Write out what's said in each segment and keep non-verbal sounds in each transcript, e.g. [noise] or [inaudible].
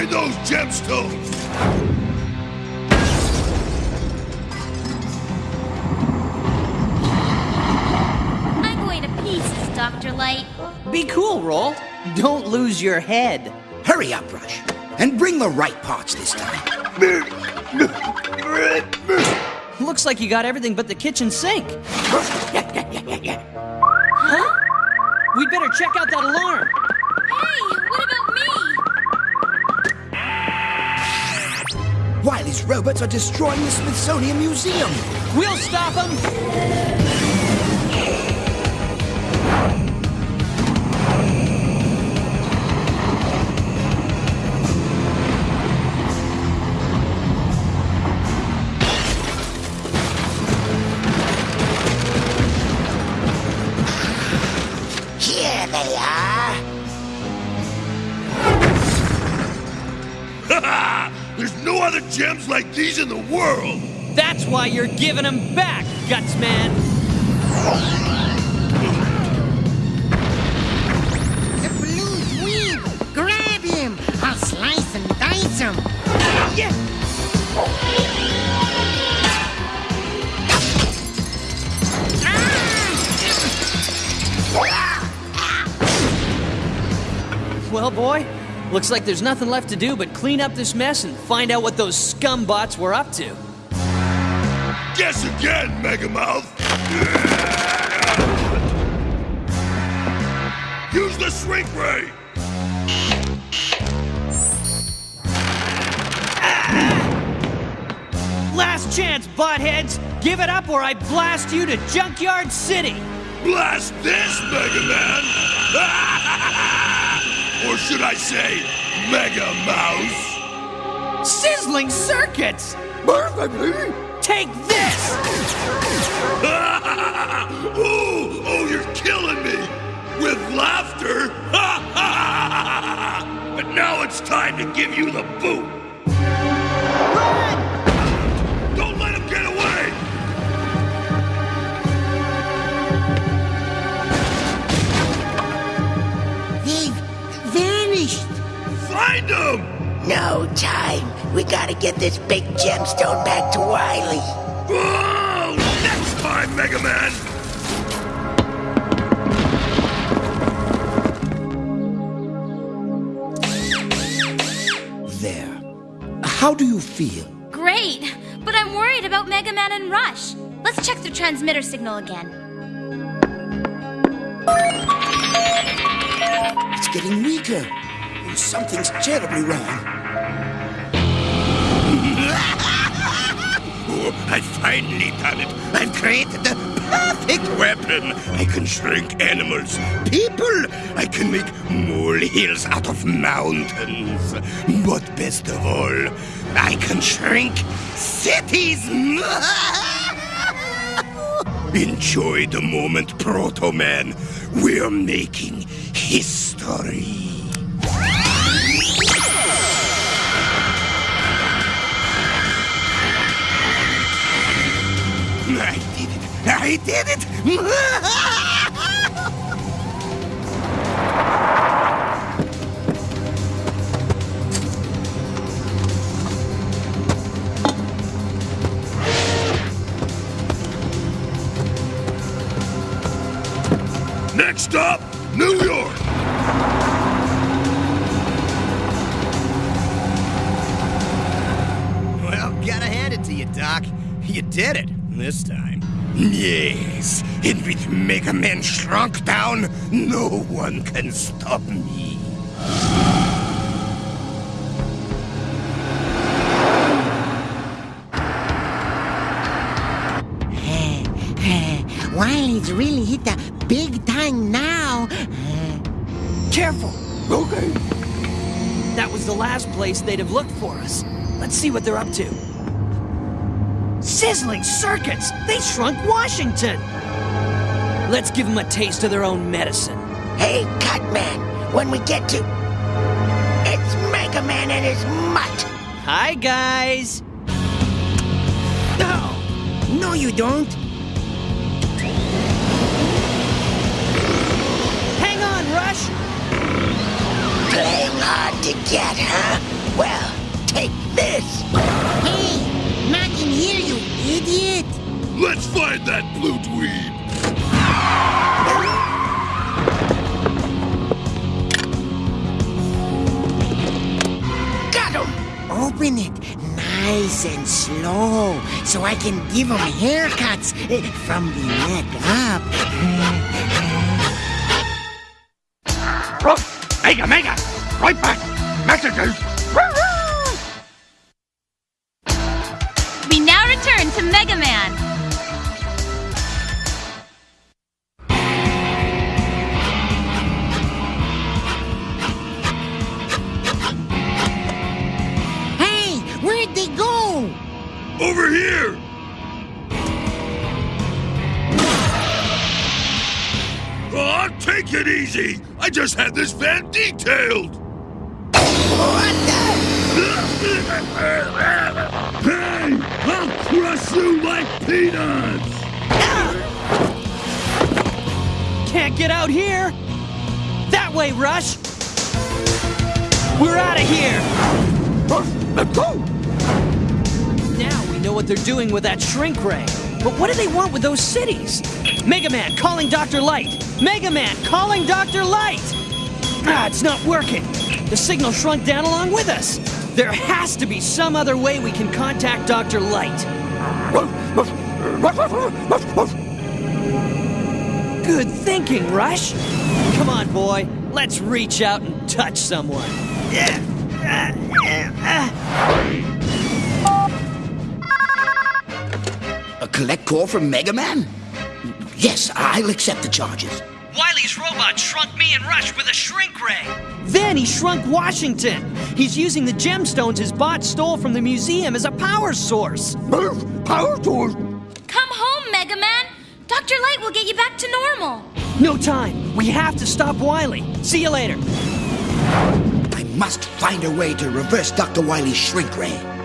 Find those gemstones! I'm going to pieces, Dr. Light. Be cool, Roll. Don't lose your head. Hurry up, Rush. And bring the right parts this time. Looks like you got everything but the kitchen sink. Huh? We'd better check out that alarm. Wily's robots are destroying the Smithsonian Museum. We'll stop them. The world! That's why you're giving them back, Gutsman. The balloon's weird. Grab him. I'll slice and dice him. Yeah. Ah! Well, boy, looks like there's nothing left to do but clean up this mess and find out what those scumbots were up to. Guess again, Megamouth! Use the shrink ray! Ah! Last chance, buttheads! Give it up or I blast you to Junkyard City! Blast this, Mega Man! [laughs] or should I say, Mega Mouse? Sizzling circuits! Perfectly! Take this! [laughs] oh, oh, you're killing me! With laughter! [laughs] but now it's time to give you the boot! Find him! No time. We gotta get this big gemstone back to Wily. Oh, next time, Mega Man! There. How do you feel? Great, but I'm worried about Mega Man and Rush. Let's check the transmitter signal again. It's getting weaker. Something's terribly wrong. [laughs] Oh, I finally done it! I've created the perfect weapon! I can shrink animals, people! I can make molehills out of mountains! But best of all, I can shrink cities! [laughs] Enjoy the moment, Proto Man! We're making history! [laughs] I did it! [laughs] Next up, New York! Well, gotta hand it to you, Doc. You did it, this time. Yes, and with Mega Man shrunk down, no one can stop me. [laughs] Wily's really hit the big time now. Careful! Okay. That was the last place they'd have looked for us. Let's see what they're up to. Sizzling circuits! They shrunk Washington! Let's give them a taste of their own medicine. Hey, Cutman, when we get to. It's Mega Man and his mutt. Hi, guys! No, no, you don't. Hang on, Rush! Playing hard to get, huh? Well, take this. Hey, not in here, you idiot. Let's find that blue dweeb. Got him. Open it nice and slow so I can give him haircuts eh, from the neck up. Mega, Mega! Right back! Messages! Mega Man. Hey, where'd they go? Over here! Oh, take it easy! I just had this van detailed! What the? [laughs] Crush you like peanuts! Can't get out here! That way, Rush! We're out of here! Let's go! Now we know what they're doing with that shrink ray. But what do they want with those cities? Mega Man calling Dr. Light! Mega Man calling Dr. Light! Ah, it's not working. The signal shrunk down along with us. There has to be some other way we can contact Dr. Light. Good thinking, Rush. Come on, boy. Let's reach out and touch someone. A collect call from Mega Man? Yes, I'll accept the charges. Wily's robot shrunk me and Rush with a shrink ray. Then he shrunk Washington. He's using the gemstones his bot stole from the museum as a power source. Power source? Come home, Mega Man. Dr. Light will get you back to normal. No time. We have to stop Wily. See you later. I must find a way to reverse Dr. Wily's shrink ray.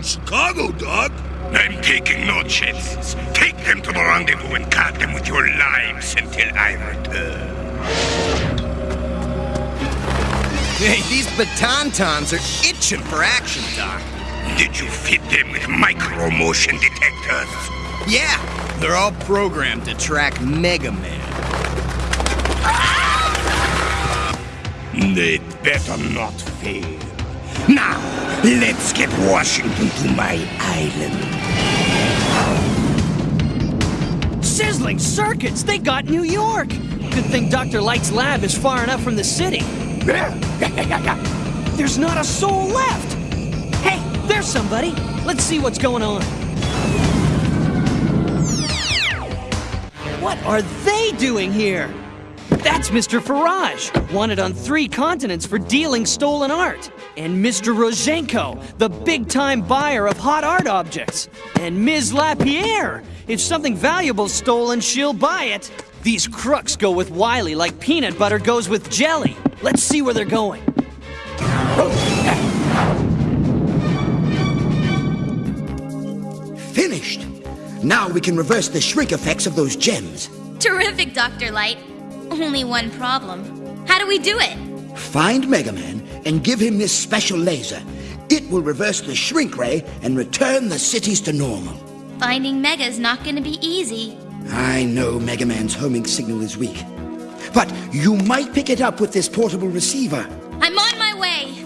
New York and Chicago, Doc? I'm taking no chances. Take them to the rendezvous and guard them with your lives until I return. Hey, these batantons are itching for action, Doc. Did you fit them with micro motion detectors? Yeah, they're all programmed to track Mega Man. They'd better not fail. Now, let's get Washington to my island. Sizzling circuits. They got New York. Good thing Dr. Light's lab is far enough from the city. [laughs] There's not a soul left. Hey, there's somebody. Let's see what's going on. What are they doing here? That's Mr. Farage, wanted on three continents for dealing stolen art. And Mr. Rozhenko, the big time buyer of hot art objects. And Ms. Lapierre. If something valuable's stolen, she'll buy it. These crooks go with Wily like peanut butter goes with jelly. Let's see where they're going. Finished. Now we can reverse the shrink effects of those gems. Terrific, Dr. Light. Only one problem. How do we do it? Find Mega Man and give him this special laser. It will reverse the shrink ray and return the cities to normal. Finding Mega's not gonna be easy. I know Mega Man's homing signal is weak. But you might pick it up with this portable receiver. I'm on my way.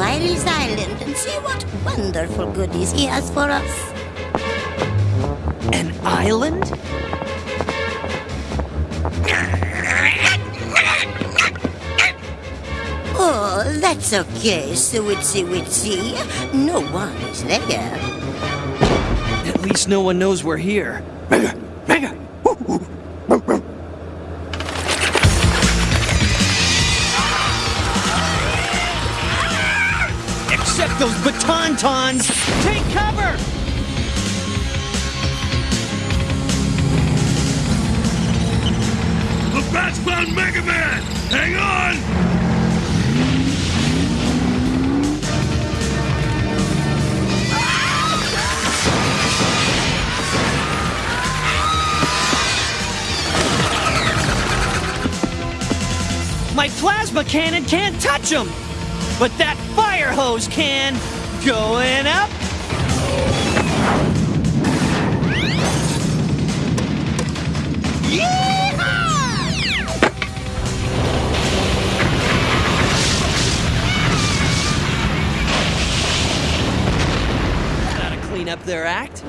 Wily's Island and see what wonderful goodies he has for us. An island? Oh, that's okay, so witsy witsy. No one is there. At least no one knows we're here. [laughs] those baton tons! Take cover! The bats found Mega Man! Hang on! My plasma cannon can't touch them! But that fire hose can! Going up! Clean up their act.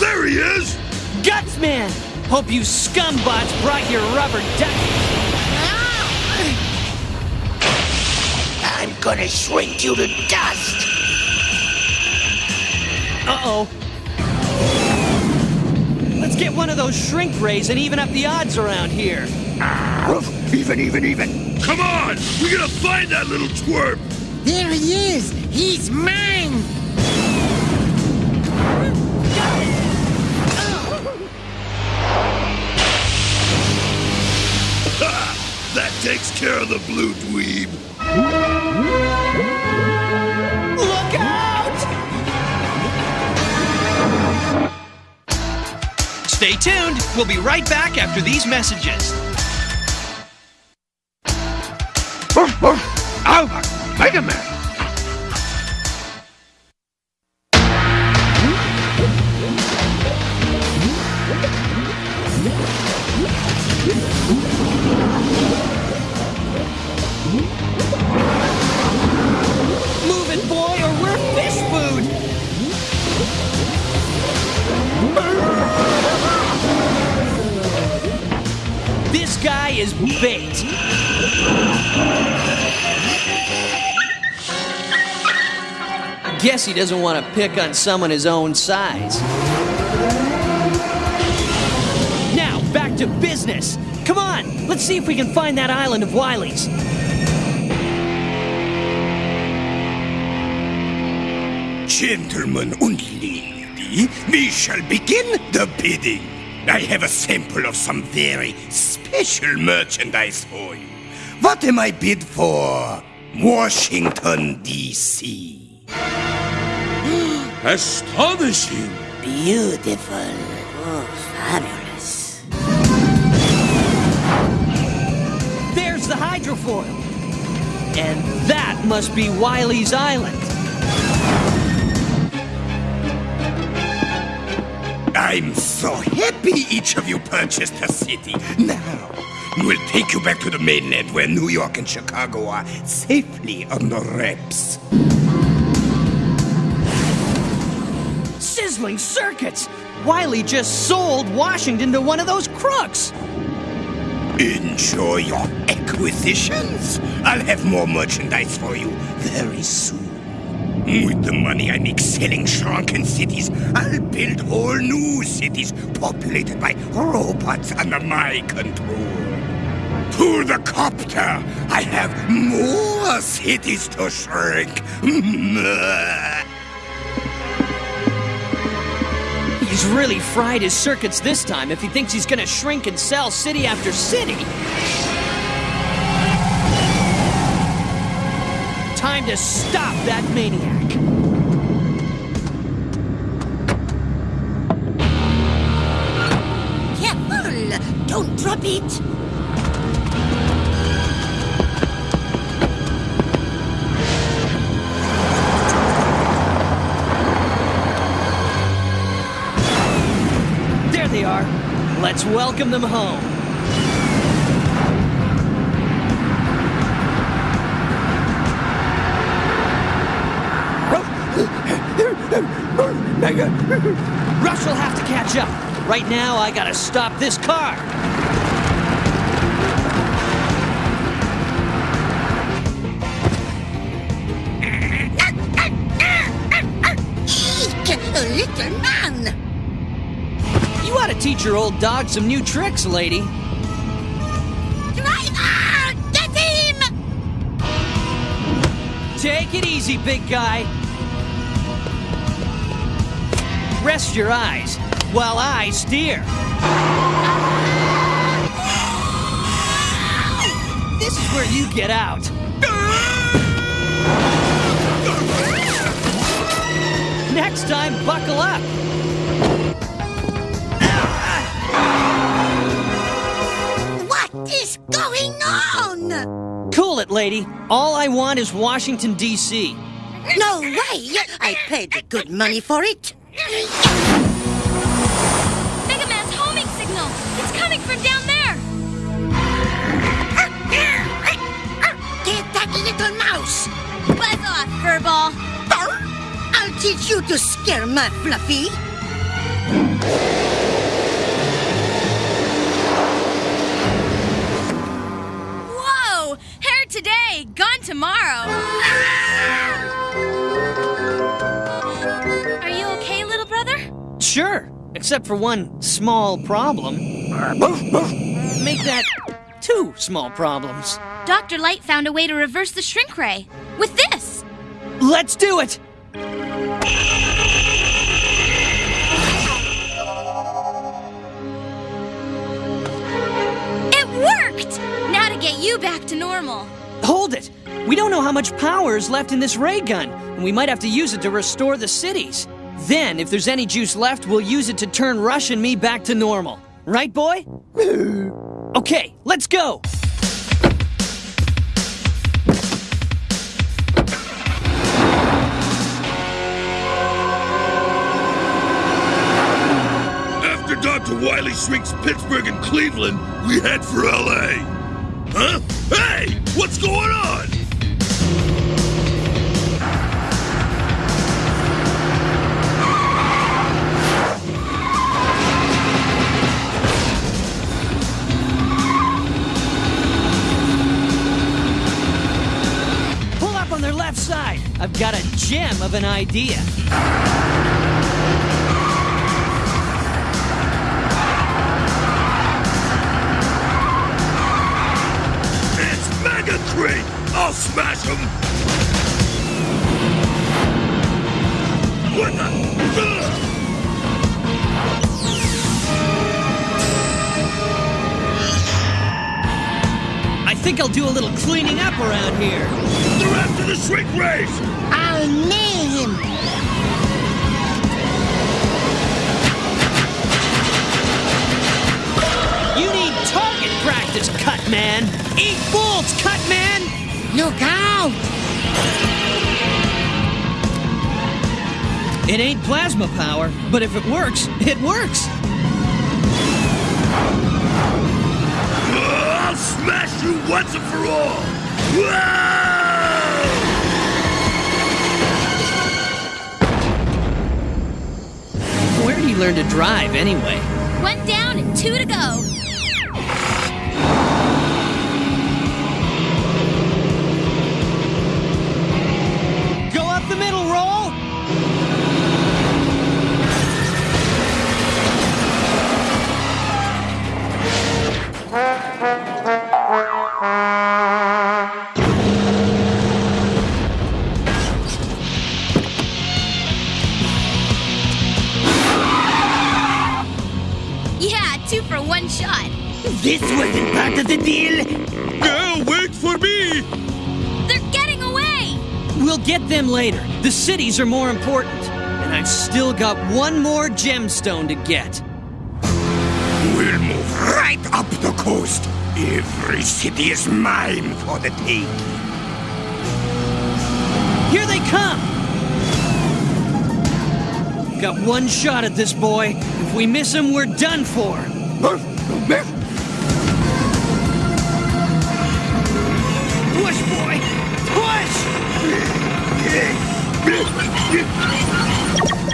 There he is! Gutsman! Hope you scumbots brought your rubber duck. Gonna shrink you to dust. Uh-oh. Let's get one of those shrink rays and even up the odds around here. Even, even, even! Come on! We gotta find that little twerp! There he is! He's mine! Ha! That takes care of the blue We'll be right back after these messages. Is bait. Guess he doesn't want to pick on someone his own size. Now, back to business. Come on, let's see if we can find that island of Wily's. Gentlemen and lady, we shall begin the bidding. I have a sample of some very special merchandise for you. What am I bid for? Washington, D.C. [gasps] Astonishing! Beautiful. Oh, fabulous. There's the hydrofoil. And that must be Wily's Island. I'm so happy each of you purchased a city. Now, we'll take you back to the mainland where New York and Chicago are safely under wraps. Sizzling circuits! Wily just sold Washington to one of those crooks! Enjoy your acquisitions! I'll have more merchandise for you very soon. With the money I make selling shrunken cities, I'll build whole new cities populated by robots under my control. To the copter, I have more cities to shrink. [laughs] He's really fried his circuits this time if he thinks he's gonna shrink and sell city after city. Time to stop that maniac. Drop it! There they are. Let's welcome them home. [laughs] Rush will have to catch up. Right now, I gotta stop this car. Teach your old dog some new tricks, lady. Driver! Get him! Take it easy, big guy. Rest your eyes while I steer. This is where you get out. Next time, buckle up. Is going on? Cool it, lady. All I want is Washington, D.C. No way! I paid good money for it. Mega Man's homing signal! It's coming from down there! Get that little mouse! Buzz off, furball! I'll teach you to scare my Fluffy. Today, gone tomorrow! Are you okay, little brother? Sure, except for one small problem. Make that two small problems. Dr. Light found a way to reverse the shrink ray. With this! Let's do it! It worked! Now to get you back to normal. Hold it! We don't know how much power is left in this ray gun, and we might have to use it to restore the cities. Then, if there's any juice left, we'll use it to turn Rush and me back to normal. Right, boy? [laughs] okay, let's go! After Dr. Wily shrinks Pittsburgh and Cleveland, we head for LA. Huh? Hey! What's going on? Pull up on their left side. I've got a gem of an idea. I'll smash him! What the? I think I'll do a little cleaning up around here. They're after the shrink rays! I'll nail him. You need target practice, Cut Man. Eat bolts, Cut Man. Look out! It ain't plasma power, but if it works, it works. Ugh, I'll smash you once and for all! Whoa! heard he learn to drive anyway. One down and two to go. Go This wasn't part of the deal. Girl, wait for me! They're getting away! We'll get them later. The cities are more important. And I've still got one more gemstone to get. We'll move right up the coast. Every city is mine for the take. Here they come! Got one shot at this boy. If we miss him, we're done for.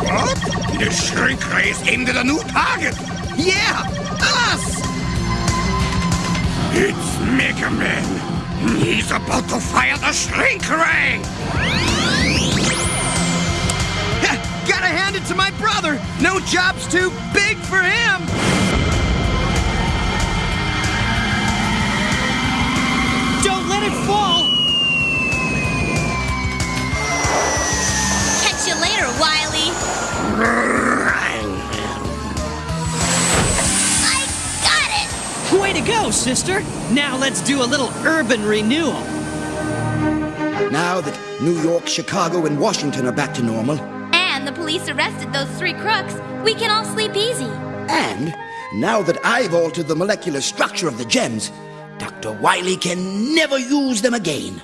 What? The shrink ray is aimed at a new target. Yeah, us! It's Mega Man. He's about to fire the shrink ray. Eh? Gotta hand it to my brother. No job's too big for him. Way to go, sister! Now let's do a little urban renewal. Now that New York, Chicago, and Washington are back to normal, And the police arrested those three crooks. We can all sleep easy. and now that I've altered the molecular structure of the gems, Dr. Wily can never use them again.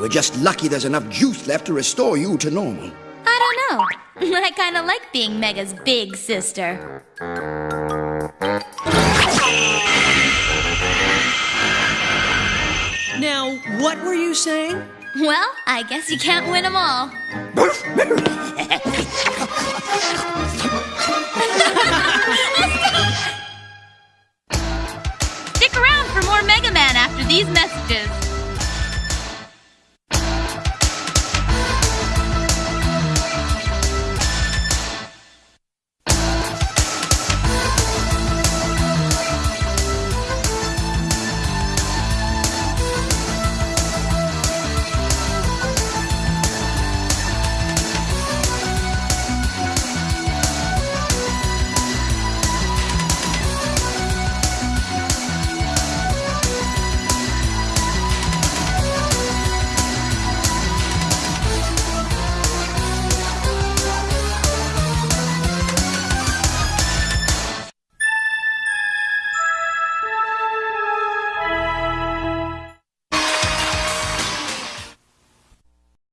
We're just lucky there's enough juice left to restore you to normal. I don't know. [laughs] I kind of like being Mega's big sister. What were you saying? Well, I guess you can't win them all. [laughs] Stick around for more Mega Man after these messages.